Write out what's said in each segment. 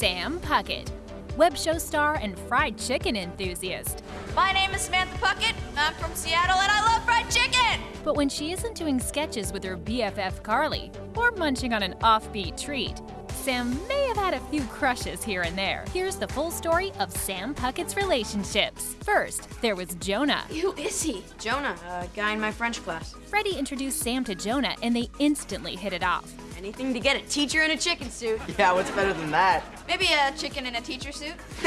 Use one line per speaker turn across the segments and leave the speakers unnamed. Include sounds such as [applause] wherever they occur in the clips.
Sam Puckett, web show star and fried chicken enthusiast.
My name is Samantha Puckett. I'm from Seattle and I love fried chicken!
But when she isn't doing sketches with her BFF Carly or munching on an offbeat treat, Sam may have had a few crushes here and there. Here's the full story of Sam Puckett's relationships. First, there was Jonah.
Who is he? Jonah, a guy in my French class.
Freddie introduced Sam to Jonah and they instantly hit it off.
Anything to get a teacher in a chicken suit. [laughs]
Yeah, what's better than that?
Maybe a chicken in a teacher suit. [laughs] [laughs]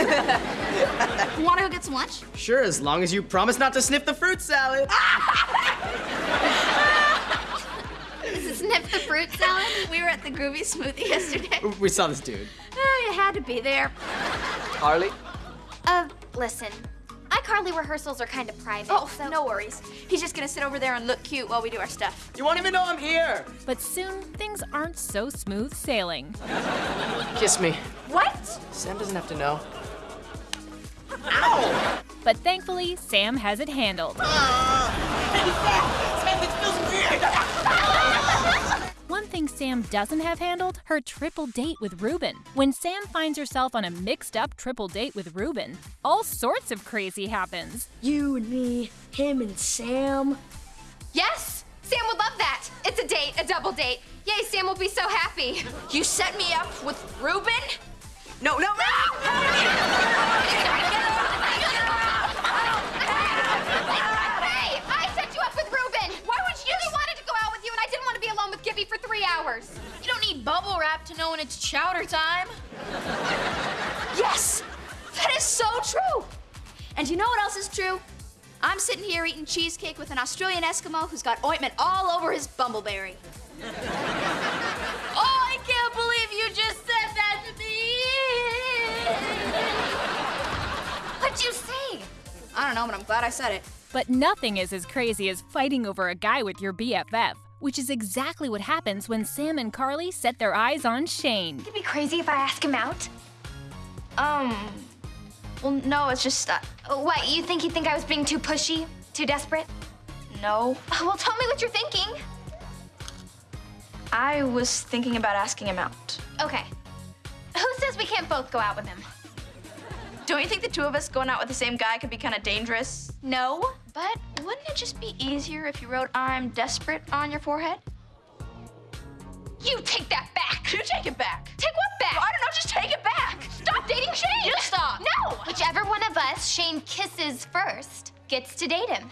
Wanna go get some lunch?
Sure, as long as you promise not to sniff the fruit salad.
Sniff the fruit salad?
We were at the Groovy Smoothie yesterday.
we saw this dude.
Oh, you had to be there.
Carly?
Uh, listen. iCarly rehearsals are kind of private,
Oh,
so...
no worries. He's just gonna sit over there and look cute while we do our stuff.
You won't even know I'm here.
But soon, things aren't so smooth sailing. [laughs]
Kiss me.
What?
Sam doesn't have to know. Ow!
But thankfully, Sam has it handled. Ah! [laughs] One thing Sam doesn't have handled, her triple date with Ruben. When Sam finds herself on a mixed up triple date with Ruben, all sorts of crazy happens.
You and me, him and Sam.
Yes! Sam would love that! It's a date, a double date. Yay, Sam will be so happy.
You set me up with Ruben? No, no, no!
Hey! [laughs]
it's chowder time. Yes! That is so true! And you know what else is true? I'm sitting here eating cheesecake with an Australian Eskimo who's got ointment all over his bumbleberry. [laughs] oh, I can't believe you just said that to me!
What'd you say?
I don't know, but I'm glad I said it.
But nothing is as crazy as fighting over a guy with your BFF, which is exactly what happens when Sam and Carly set their eyes on Shane.
It'd be crazy if I ask him out.
Um, well, no, it's just, uh,
What, you think he'd think I was being too pushy? Too desperate?
no. [laughs]
Well, tell me what you're thinking.
I was thinking about asking him out.
Okay. Who says we can't both go out with him?
Don't you think the two of us going out with the same guy could be kind of dangerous?
No.
But wouldn't it just be easier if you wrote I'm desperate on your forehead?
You take that back.
You take it back.
Take what back?
I don't know, just take it back.
Stop dating Shane!
You stop.
No! Whichever one of us Shane kisses first gets to date him.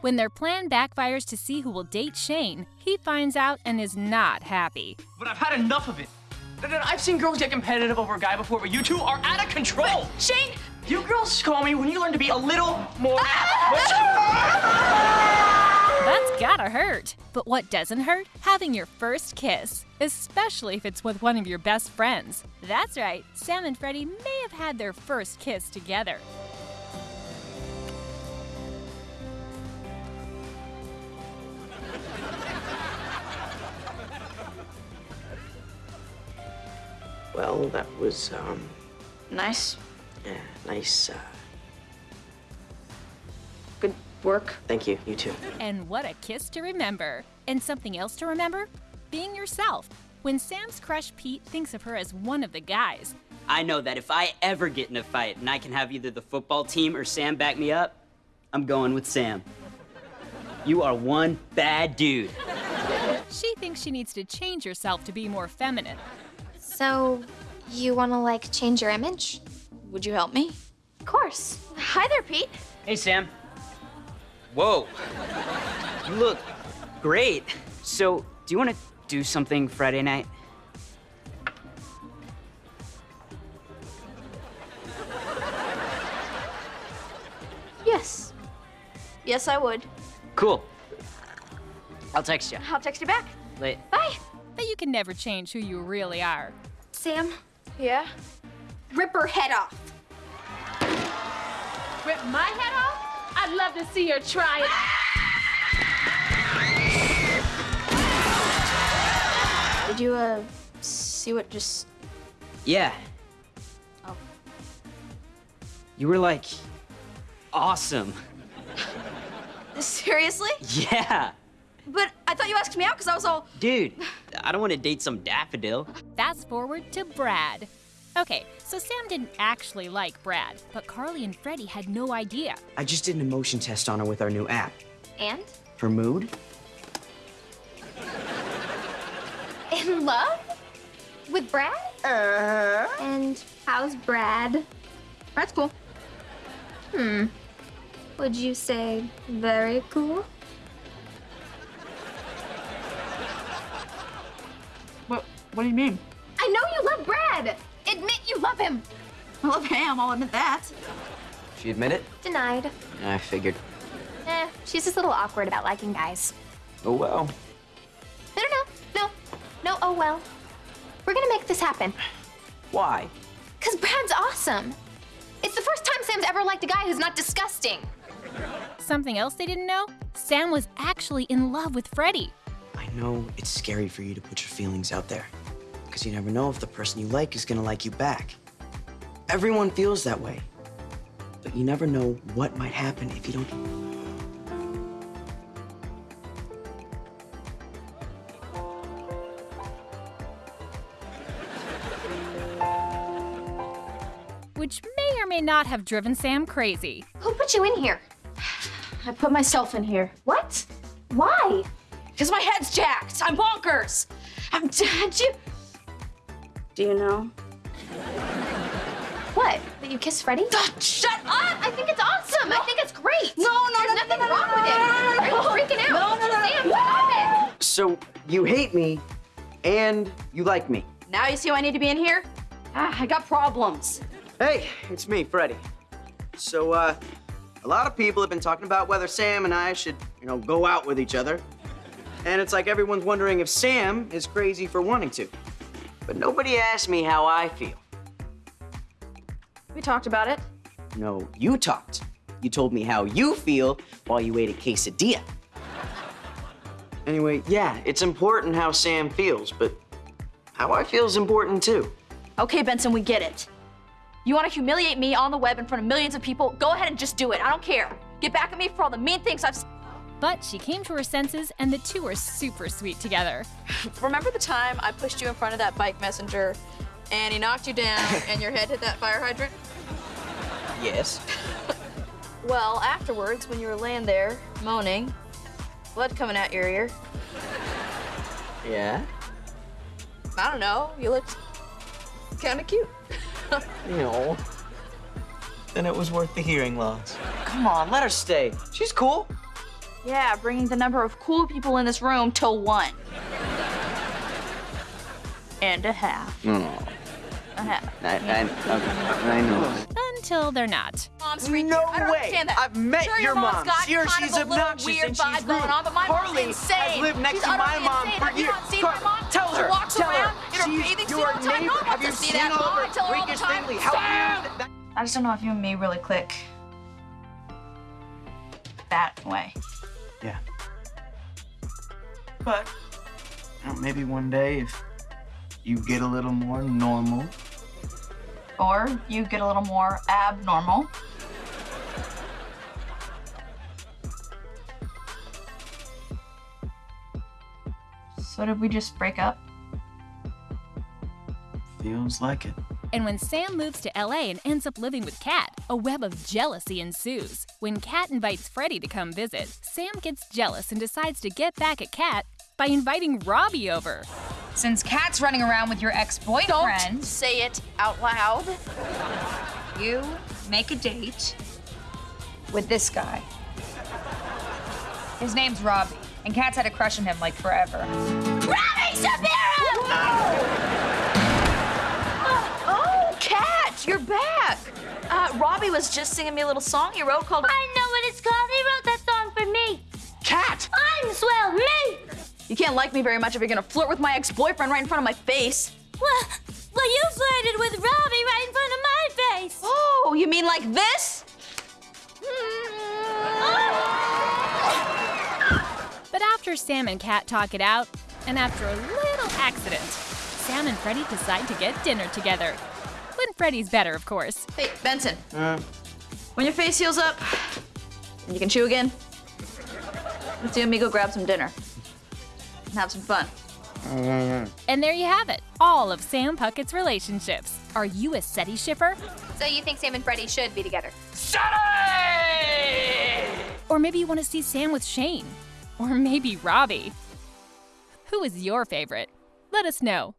When their plan backfires to see who will date Shane, he finds out and is not happy.
But I've had enough of it. I've seen girls get competitive over a guy before, but you two are out of control.
Shane,
You girls call me when you learn to be a little more. [laughs]
That's gotta hurt. But what doesn't hurt? Having your first kiss, especially if it's with one of your best friends. That's right, Sam and Freddie may have had their first kiss together.
Well, that was, um,
nice.
Yeah, nice, uh,
Good work.
thank you, you too.
And what a kiss to remember. And something else to remember? Being yourself. When Sam's crush Pete thinks of her as one of the guys,
I know that if I ever get in a fight and I can have either the football team or Sam back me up, I'm going with Sam. You are one bad dude.
she thinks she needs to change herself to be more feminine.
So, you want to, like, change your image?
Would you help me?
Of course.
Hi there, Pete.
Hey, Sam. Whoa. You look great. So, do you want to do something Friday night?
Yes. Yes, I would.
Cool. I'll text you.
I'll text you back.
Late.
Bye.
But you can never change who you really are.
Sam,
Yeah?
Rip her head off.
Rip my head off? I'd love to see her try it.
Did you, uh, see what just.
Yeah.
Oh.
You were like awesome.
Seriously?
Yeah.
But I thought you asked me out because I was all.
Dude, I don't want to date some daffodil.
Fast forward to Brad. Okay, so Sam didn't actually like Brad, but Carly and Freddie had no idea.
I just did an emotion test on her with our new app.
And?
Her mood? [laughs]
In love? With Brad? Uh-huh. And how's Brad?
Brad's cool.
Hmm. Would you say very cool?
What, what do you mean?
I know you love Brad. Admit you love him.
I love Ham, I'll admit that.
She admit it?
Denied.
I figured.
Eh, she's just a little awkward about liking guys.
Oh well.
No, no, no, no, no. Oh well. We're gonna make this happen.
Why?
Cause Brad's awesome. It's the first time Sam's ever liked a guy who's not disgusting.
Something else they didn't know? Sam was actually in love with Freddie.
I know it's scary for you to put your feelings out there. Because you never know if the person you like is gonna like you back. Everyone feels that way. But you never know what might happen if you don't.
Which may or may not have driven Sam crazy.
Who put you in here?
I put myself in here.
What? Why?
Because my head's jacked. I'm bonkers. I'm [laughs] dead. You. Do you know?
What? That you kissed Freddie?
Ah, shut up!
I think it's awesome. I think it's great.
No, no,
There's
no,
nothing
no, no,
wrong
no,
with it.
no, no, no,
Are you
no.
freaking out?
No, no, no,
Sam, stop it.
So you hate me, and you like me.
Now you see why I need to be in here? Ah, I got problems.
Hey, it's me, Freddie. So, uh, a lot of people have been talking about whether Sam and I should, you know, go out with each other. And it's like everyone's wondering if Sam is crazy for wanting to. But nobody asked me how I feel.
We talked about it.
No, you talked. You told me how you feel while you ate a quesadilla. Anyway, yeah, it's important how Sam feels, but how I feel is important too.
Okay, Benson, we get it. You want to humiliate me on the web in front of millions of people? Go ahead and just do it. I don't care. Get back at me for all the mean things I've. S-
But she came to her senses and the two were super sweet together.
Remember the time I pushed you in front of that bike messenger and he knocked you down [laughs] and your head hit that fire hydrant?
Yes. [laughs]
Well, afterwards, when you were laying there moaning, blood coming out your ear,
Yeah?
I don't know, you looked kind of cute.
You know. [laughs] Then it was worth the hearing loss. Come on, let her stay. She's cool.
Yeah, bringing the number of cool people in this room to one. And a half.
No.
A half.
I, I, I know.
Until they're not.
Mom's freaking
No
I don't
way.
understand that.
I've met
sure,
your
mom's
mom.
got
Sure,
kind
she's
of a little
obnoxious
weird
and she's
vibe going
rude.
on, but my mom's
Harley
insane.
has lived next
she's
to my
utterly
mom
insane.
for
Have you not seen
Car-
my mom?
tell
she
her,
walks
tell her.
around in her
She's
bathing suit all the time. No one
Have
wants
you
to see
seen
that.
all
Mom,
her
I tell her all the time.
How
Sam!
weird that-
I just don't know if you and me really click that way.
Yeah. But you know, maybe one day if you get a little more normal.
Or you get a little more abnormal. So did we just break up?
Feels like it.
And when Sam moves to LA and ends up living with Cat, a web of jealousy ensues. When Cat invites Freddie to come visit, Sam gets jealous and decides to get back at Cat by inviting Robbie over.
Since Cat's running around with your ex-boyfriend,
Don't say it out loud.
you make a date with this guy. His name's Robbie, and Cat's had a crush on him like forever.
Robbie Shapiro! Oh, Cat, you're back. Uh, Robbie was just singing me a little song he wrote called.
I know what it's called. He wrote that song for me.
Cat!
I'm swell, me.
You can't like me very much if you're gonna flirt with my ex-boyfriend right in front of my face.
Well, well, you flirted with Robbie right in front of my face.
Oh, you mean like this?
But after Sam and Cat talk it out, and after a little accident, Sam and Freddie decide to get dinner together. When Freddie's better, of course.
Hey, Benson. Uh. When your face heals up and you can chew again, let's you and me go grab some dinner and have some fun. Uh.
And there you have it all of Sam Puckett's relationships. Are you a Seddie shipper?
So you think Sam and Freddie should be together?
Or maybe you want to see Sam with Shane? Or maybe Robbie? Who is your favorite? Let us know.